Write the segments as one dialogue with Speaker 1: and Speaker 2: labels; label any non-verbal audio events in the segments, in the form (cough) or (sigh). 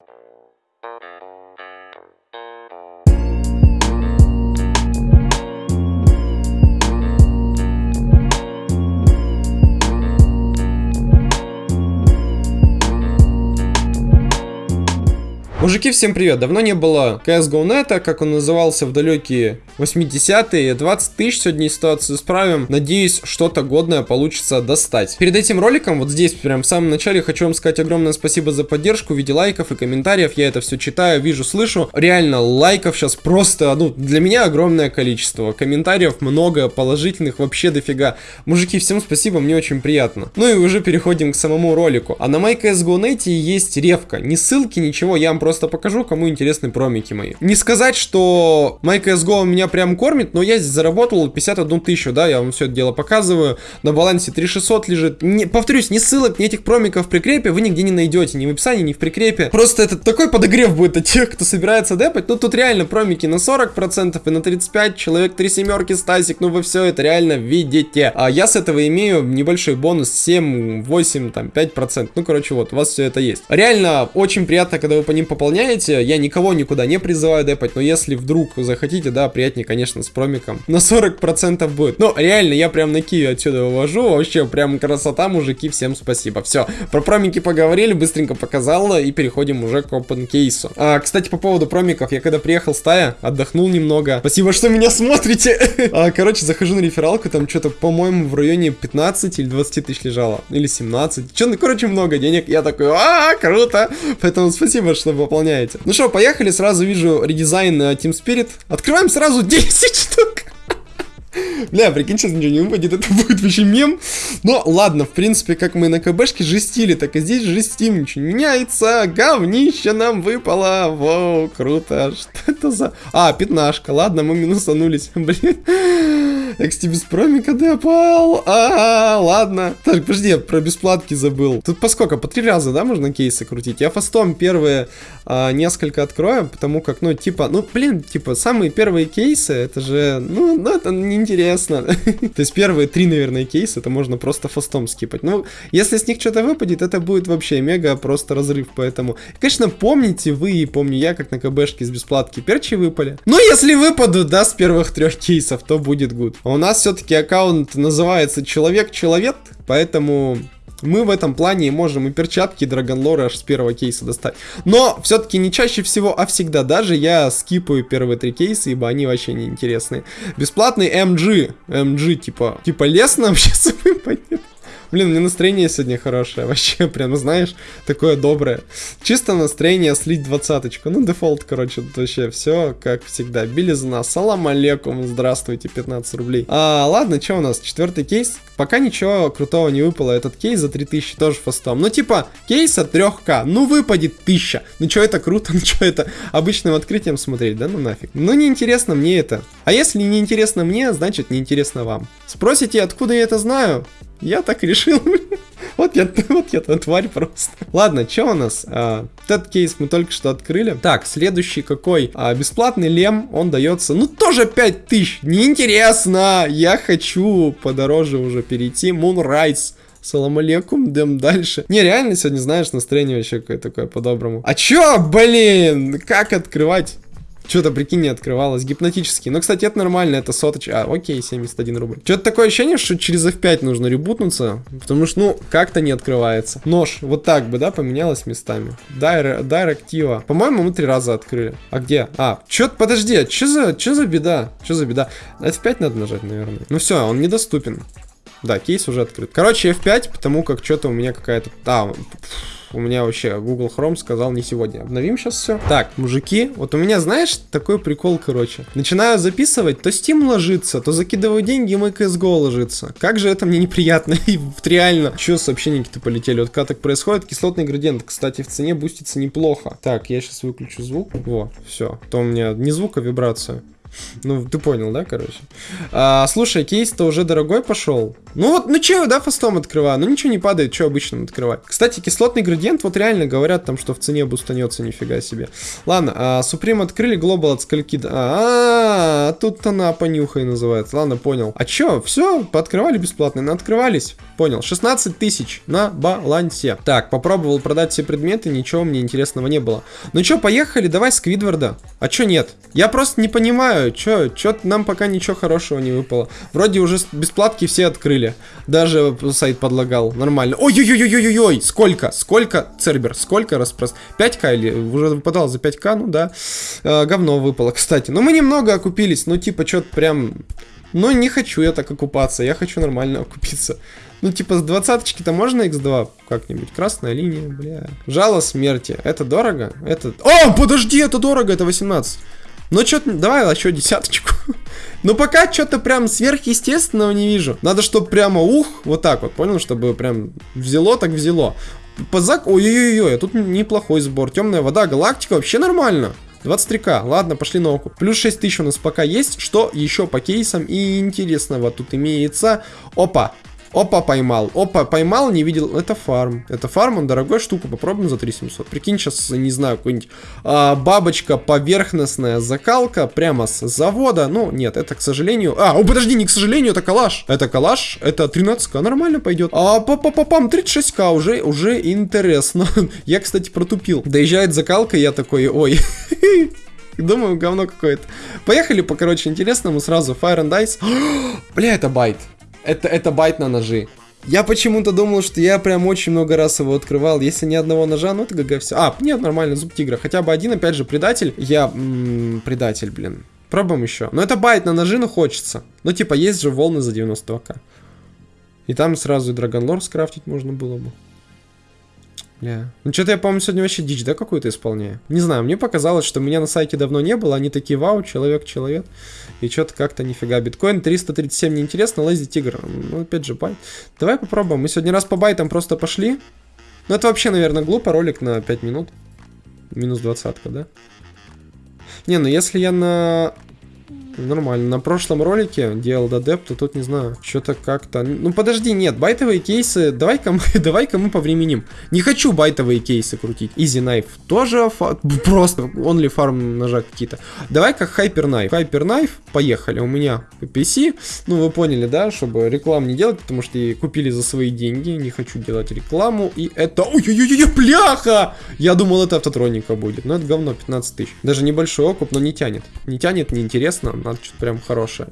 Speaker 1: Thank you. Мужики, всем привет! Давно не было CSGO Net, как он назывался в далекие 80-е. 20 тысяч сегодня ситуацию исправим. Надеюсь, что-то годное получится достать. Перед этим роликом, вот здесь, прям в самом начале, хочу вам сказать огромное спасибо за поддержку в виде лайков и комментариев. Я это все читаю, вижу, слышу. Реально, лайков сейчас просто, ну, для меня огромное количество. Комментариев много, положительных вообще дофига. Мужики, всем спасибо, мне очень приятно. Ну и уже переходим к самому ролику. А на MyCSGO Net есть ревка. Ни ссылки, ничего, я вам просто покажу, кому интересны промики мои. Не сказать, что MyCSGO меня прям кормит, но я здесь заработал 51 тысячу, да, я вам все это дело показываю. На балансе 3600 лежит. Не, повторюсь, ни ссылок, ни этих промиков в прикрепе вы нигде не найдете, ни в описании, ни в прикрепе. Просто это такой подогрев будет от тех, кто собирается депать. Ну, тут реально промики на 40% и на 35, человек 3 семерки, Стасик, ну вы все это реально видите. А я с этого имею небольшой бонус 7, 8, там, 5%. Ну, короче, вот, у вас все это есть. Реально, очень приятно, когда вы по ним пополняете. Я никого никуда не призываю депать, но если вдруг захотите, да, приятнее, конечно, с промиком. На 40% будет. Ну, реально, я прям на Киви отсюда вывожу. Вообще, прям красота, мужики, всем спасибо. Все, про промики поговорили, быстренько показал, и переходим уже к open кейсу. А, кстати, по поводу промиков, я когда приехал в стая, отдохнул немного. Спасибо, что меня смотрите. (laughs) а, короче, захожу на рефералку, там что-то, по-моему, в районе 15 или 20 тысяч лежало. Или 17. Че, ну, короче, много денег. Я такой, а, круто. Поэтому спасибо, что выполняете. Ну что, поехали, сразу вижу редизайн Team Spirit. Открываем сразу (laughs) 10 штук. Бля, прикинь, сейчас ничего не выпадет, это будет вообще мем. Но ладно, в принципе, как мы на КБшке жестили, так и здесь жестим, ничего не меняется. Говнище нам выпало. Воу, круто. Что это за... А, пятнашка. Ладно, мы минусанулись. (laughs) Блин. Без промика депал. А, ладно. Так, подожди, я про бесплатки забыл. Тут по сколько? По три раза, да, можно кейсы крутить? Я фастом первые а, несколько открою, потому как, ну, типа, ну, блин, типа, самые первые кейсы, это же, ну, ну это неинтересно. (laughs) То есть первые три, наверное, кейсы, это можно просто фастом скипать. Ну, если с них что-то выпадет, это будет вообще мега просто разрыв, поэтому... Конечно, помните вы и помню я, как на КБшке с бесплатки перчи выпали. Но если выпадут, да, с первых трех кейсов, то будет гуд. А у нас все-таки аккаунт называется Человек-Человек, поэтому мы в этом плане можем и перчатки, и драгонлоры аж с первого кейса достать. Но все-таки не чаще всего, а всегда. Даже я скипаю первые три кейса, ибо они вообще не интересные. Бесплатный MG. MG типа, типа лес нам сейчас выпадет. Блин, у меня настроение сегодня хорошее. (laughs) Вообще, прям, знаешь, такое доброе. Чисто настроение слить двадцаточку. Ну, дефолт, короче, тут вообще все как всегда. Белизна. Салам алейкум. Здравствуйте, 15 рублей. А, ладно, что у нас? Четвертый кейс. Пока ничего крутого не выпало. Этот кейс за 3000 тоже fast ом. Ну, типа, кейс от 3К. Ну, выпадет 1000. Ну, что это круто? (laughs) Ну, что это обычным открытием смотреть, да? Ну, нафиг. Ну, неинтересно мне это. А если неинтересно мне, значит, неинтересно вам. Спросите, откуда я это знаю? Я так решил. (laughs) вот я, вот я тварь просто. Ладно, что у нас? А, этот кейс мы только что открыли. Так, следующий какой? А, бесплатный лем, он дается, ну, тоже 5000. Неинтересно. Я хочу подороже уже перейти. Moonrise. Салам алейкум, дем дальше. Не, реально сегодня, знаешь, настроение вообще какое-то такое по-доброму. А чё, блин, как открывать? Что-то, прикинь, не открывалось. Гипнотически. Но, кстати, это нормально, это соточ. А, окей, 71 рубль. Что-то такое ощущение, что через F5 нужно ребутнуться. Потому что, ну, как-то не открывается. Нож, вот так бы, да, поменялось местами. Дайр, дайректива. По-моему, мы три раза открыли. А где? А, что подожди, а что за, что за беда? Что за беда? F5 надо нажать, наверное. Ну все, он недоступен. Да, кейс уже открыт. Короче, F5, потому как что-то у меня какая-то... А, у меня вообще Google Chrome сказал не сегодня. Обновим сейчас все. Так, мужики, вот у меня, знаешь, такой прикол, короче. Начинаю записывать, то Steam ложится, то закидываю деньги, и мой CSGO ложится. Как же это мне неприятно (laughs) и реально. Че сообщения-то полетели? Вот когда так происходит, кислотный градиент, кстати, в цене бустится неплохо. Так, я сейчас выключу звук. Во, все. То у меня не звук, а вибрацию. Ну, ты понял, да, короче? А, слушай, кейс-то уже дорогой пошел. Ну вот, ну че, да, фастом открываю. Ну ничего не падает, что обычным открывать. Кстати, кислотный градиент, вот реально говорят там, что в цене бустанется, нифига себе. Ладно, а, Supreme открыли, Global от скольки... А, -а, -а тут она понюхай называется. Ладно, понял. А чё, все, пооткрывали бесплатно, на открывались. Понял, 16 тысяч на балансе. Так, попробовал продать все предметы, ничего мне интересного не было. Ну чё, поехали, давай Сквидварда. А чё нет? Я просто не понимаю, чё, чё нам пока ничего хорошего не выпало. Вроде уже бесплатки все открыли. Даже сайт подлагал, нормально. Ой-ой-ой-ой-ой-ой, сколько, сколько, Цербер, сколько распрос... 5к или уже выпадал за 5к, ну да. Э, говно выпало, кстати. Но мы немного окупились, ну типа что-то прям... Ну не хочу я так окупаться, я хочу нормально окупиться. Ну, типа, с двадцаточки-то можно x2 как-нибудь? Красная линия, бля. Жало смерти. Это дорого? Это... О, подожди, это дорого, это 18. Ну, что-то, давай еще десяточку. (laughs) Но пока что-то прям сверхъестественного не вижу. Надо, чтобы прямо ух, вот так вот, понял? Чтобы прям взяло, так взяло. Позак... Ой-ой-ой, тут неплохой сбор. Темная вода, галактика, вообще нормально. 23к, ладно, пошли на оку. Плюс 6 тысяч у нас пока есть. Что еще по кейсам и интересного тут имеется? Опа, Опа, поймал. Опа, поймал, не видел. Это фарм. Это фарм, он дорогой штука. Попробуем за 3700. Прикинь, сейчас, не знаю, какой-нибудь а, бабочка поверхностная закалка прямо с завода. Ну, нет, это, к сожалению... А, о, подожди, не к сожалению, это калаш. Это калаш, это 13к, нормально пойдет. А, па па па пам 36к, уже, уже интересно. (laughs) я, кстати, протупил. Доезжает закалка, я такой, ой... (laughs) Думаю, говно какое-то. Поехали по, короче, интересному сразу. Fire and Ice. (gasps) Бля, это байт. Это, это байт на ножи. Я почему-то думал, что я прям очень много раз его открывал. Если ни одного ножа, ну это GG все. А, нет, нормально, зуб тигра. Хотя бы один, опять же, предатель. Я... М -м, предатель, блин. Пробуем еще. Но это байт на ножи, но хочется. Ну, типа, есть же волны за 92к. И там сразу и Драгонлор скрафтить можно было бы. Бля. Ну, что-то я, по-моему, сегодня вообще дичь, да, какую-то исполняю? Не знаю, мне показалось, что меня на сайте давно не было, они такие, вау, человек-человек. И что-то как-то нифига. Биткоин 337 неинтересно, Lazy Тигр. Ну, опять же, байт. Давай попробуем. Мы сегодня раз по байтам просто пошли. Ну, это вообще, наверное, глупо, ролик на 5 минут. Минус двадцатка, да? Не, ну если я на Нормально. На прошлом ролике делал додеп, то тут не знаю. Что-то как-то... Ну подожди, нет, байтовые кейсы... Давай-ка мы, (laughs) давай-ка мы повременим. Не хочу байтовые кейсы крутить. Easy Knife тоже фа... просто only farm ножа какие-то. Давай-ка Hyper Knife. Hyper Knife, поехали. У меня PC. Ну вы поняли, да, чтобы рекламу не делать, потому что купили за свои деньги. Не хочу делать рекламу. И это... Ой-ой-ой, пляха! Я думал, это автотроника будет. Но это говно, 15 тысяч. Даже небольшой окуп, но не тянет. Не тянет, неинтересно надо что-то прям хорошее.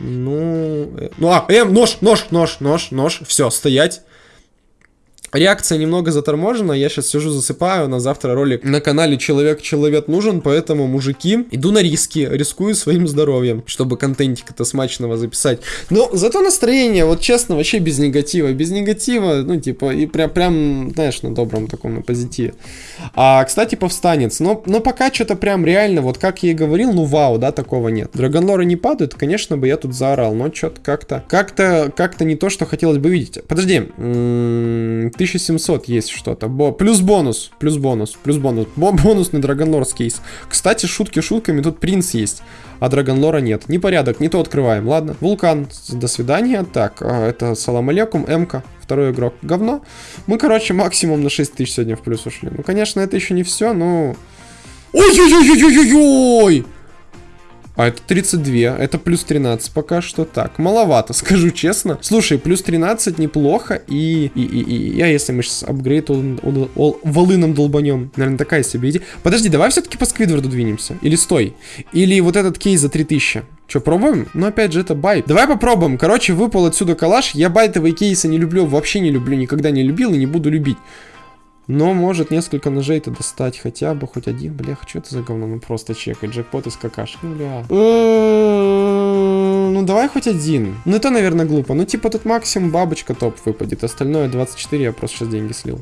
Speaker 1: Ну, э, ну, а, эм, нож, нож, нож, нож, нож, все, стоять. Реакция немного заторможена, я сейчас сижу засыпаю, на завтра ролик на канале Человек-Человек нужен, поэтому, мужики, иду на риски, рискую своим здоровьем, чтобы контентик-то смачного записать. Но зато настроение, вот честно, вообще без негатива, без негатива, ну, типа, и прям, прям знаешь, на добром таком, на позитиве. А, кстати, повстанец, но, но пока что-то прям реально, вот как я и говорил, ну, вау, да, такого нет. Драгонлоры не падают, конечно бы я тут заорал, но что-то как-то, как-то, как-то не то, что хотелось бы видеть. Подожди, 1700 есть что-то. Бо плюс бонус, плюс бонус, плюс бонус. Бо бонус на Драгонлор кейс. Кстати, шутки шутками, тут принц есть, а Драгонлора нет. Непорядок, не то открываем, ладно. Вулкан, до свидания. Так, а, это салам алейкум, МК, второй игрок. Говно. Мы, короче, максимум на 6000 сегодня в плюс ушли. Ну, конечно, это еще не все, но... Ой-ой-ой-ой-ой-ой! А это 32, это плюс 13 пока что. Так, маловато, (laughs) скажу честно. Слушай, плюс 13 неплохо. И, и, и, я, если мы сейчас апгрейд волыном долбанем, наверное, такая себе идея. Подожди, давай все-таки по Сквидварду двинемся. Или стой. Или вот этот кейс за 3000. Че, пробуем? Ну, опять же, это байт. Давай попробуем. Короче, выпал отсюда калаш. Я байтовые кейсы не люблю, вообще не люблю, никогда не любил и не буду любить. Но может несколько ножей-то достать хотя бы, хоть один. Бля, что это за говно? Ну просто чекай, джекпот из какашек. Ну, бля. Ну давай хоть один. Ну это, наверное, глупо. Ну типа тут максимум бабочка топ выпадет. Остальное 24 я просто сейчас деньги слил.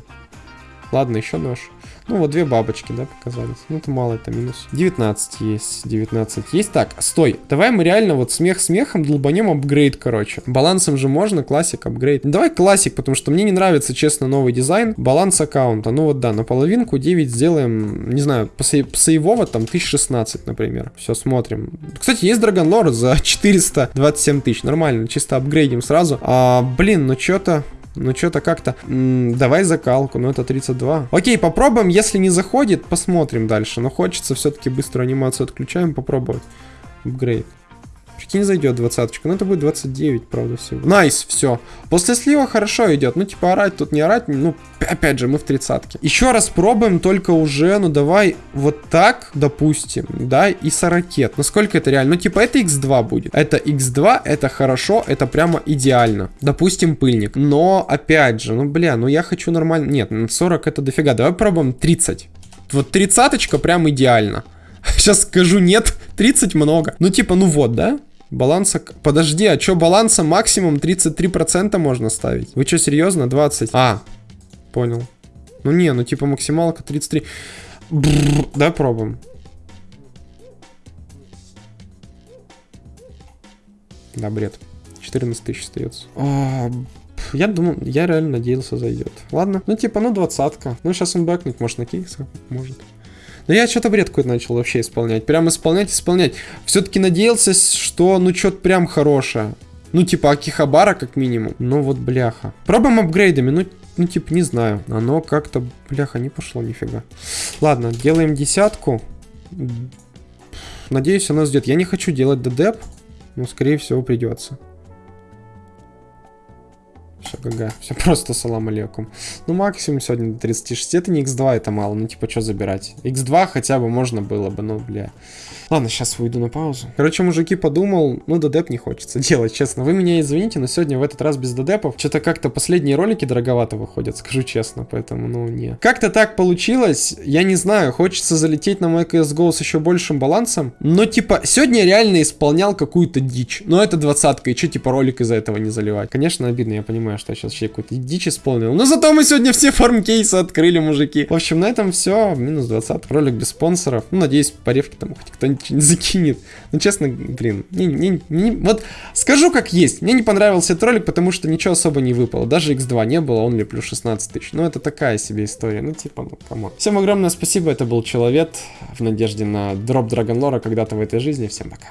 Speaker 1: Ладно, еще нож. Ну, вот две бабочки, да, показались. Ну, это мало, это минус. 19 есть, 19 есть. Так, стой, давай мы реально вот смех смехом долбанем апгрейд, короче. Балансом же можно, классик, апгрейд. Давай классик, потому что мне не нравится, честно, новый дизайн. Баланс аккаунта. Ну вот да, на половинку 9 сделаем, не знаю, посейвово там 1016, например. Все, смотрим. Кстати, есть Драгонлор за 427 тысяч. Нормально, чисто апгрейдим сразу. А, блин, ну что-то... Ну, что-то как-то... Давай закалку, ну это 32. Окей, попробуем. Если не заходит, посмотрим дальше. Но хочется все-таки быструю анимацию отключаем, попробовать. Апгрейд. Прикинь, зайдет двадцаточка. Ну, это будет 29, правда, всего. Nice, все. После слива хорошо идет. Ну, типа, орать тут не орать. Ну, опять же, мы в тридцатке. Еще раз пробуем, только уже, ну, давай вот так, допустим, да, и с ракет. Насколько это реально? Ну, типа, это x2 будет. Это x2, это хорошо, это прямо идеально. Допустим, пыльник. Но, опять же, ну, бля, ну, я хочу нормально... Нет, 40 это дофига. Давай пробуем 30. Вот тридцаточка прям идеально. (laughs) Сейчас скажу нет, 30 много. Ну, типа, ну вот, да? Баланса... Подожди, а что баланса максимум 33% можно ставить? Вы что, серьезно? 20? А, понял. Ну не, ну типа максималка 33. Бррр, давай пробуем. Да, бред. 14 тысяч остается. А, я думал, я реально надеялся зайдет. Ладно, ну типа, ну двадцатка. Ну сейчас он бэкнет, может на кейсах, может. Но я что-то бред какой-то начал вообще исполнять. Прям исполнять, исполнять. Все-таки надеялся, что ну что-то прям хорошее. Ну, типа Акихабара, как минимум. Ну, вот, бляха. Пробуем апгрейдами. Ну, ну, типа, не знаю. Оно как-то, бляха, не пошло нифига. Ладно, делаем десятку. Надеюсь, она ждет. Я не хочу делать дедеп, но, скорее всего, придется. Все, ГГ. Все просто салам алейкум. Ну, максимум сегодня до 36. Это не x2, это мало. Ну, типа, что забирать? x2 хотя бы можно было бы, ну, бля. Ладно, сейчас выйду на паузу. Короче, мужики, подумал, ну, додеп не хочется (laughs) делать, честно. Вы меня извините, но сегодня в этот раз без додепов. Что-то как-то последние ролики дороговато выходят, (laughs) скажу честно, поэтому, ну, не. Как-то так получилось, я не знаю, хочется залететь на мой CSGO с еще большим балансом. Но, типа, сегодня реально исполнял какую-то дичь. Но это двадцатка, и что, типа, ролик из-за этого не заливать? Конечно, обидно, я понимаю, что сейчас вообще какую-то дичь исполнил. Но зато мы сегодня все фармкейсы открыли, мужики. В общем, на этом все. Минус 20. Ролик без спонсоров. Ну, надеюсь, по ревке там хоть кто-нибудь что-нибудь закинет. Ну, честно, блин, не, не, не, вот скажу как есть. Мне не понравился этот ролик, потому что ничего особо не выпало. Даже x2 не было, only плюс 16 тысяч. Ну, это такая себе история. Ну, типа, ну, come on. Всем огромное спасибо, это был Человек в надежде на дроп Драгонлора когда-то в этой жизни. Всем пока.